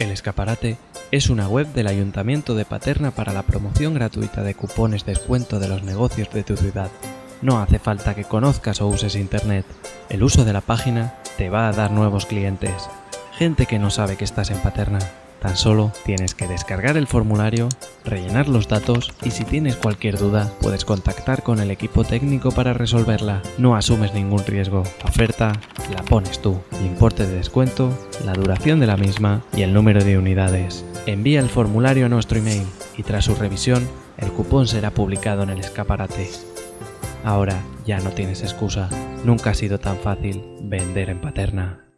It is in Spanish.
El Escaparate es una web del Ayuntamiento de Paterna para la promoción gratuita de cupones descuento de los negocios de tu ciudad. No hace falta que conozcas o uses Internet. El uso de la página te va a dar nuevos clientes. Gente que no sabe que estás en Paterna. Tan solo tienes que descargar el formulario, rellenar los datos y si tienes cualquier duda puedes contactar con el equipo técnico para resolverla. No asumes ningún riesgo. Oferta la pones tú. Importe de descuento, la duración de la misma y el número de unidades. Envía el formulario a nuestro email y tras su revisión el cupón será publicado en el escaparate. Ahora ya no tienes excusa. Nunca ha sido tan fácil vender en Paterna.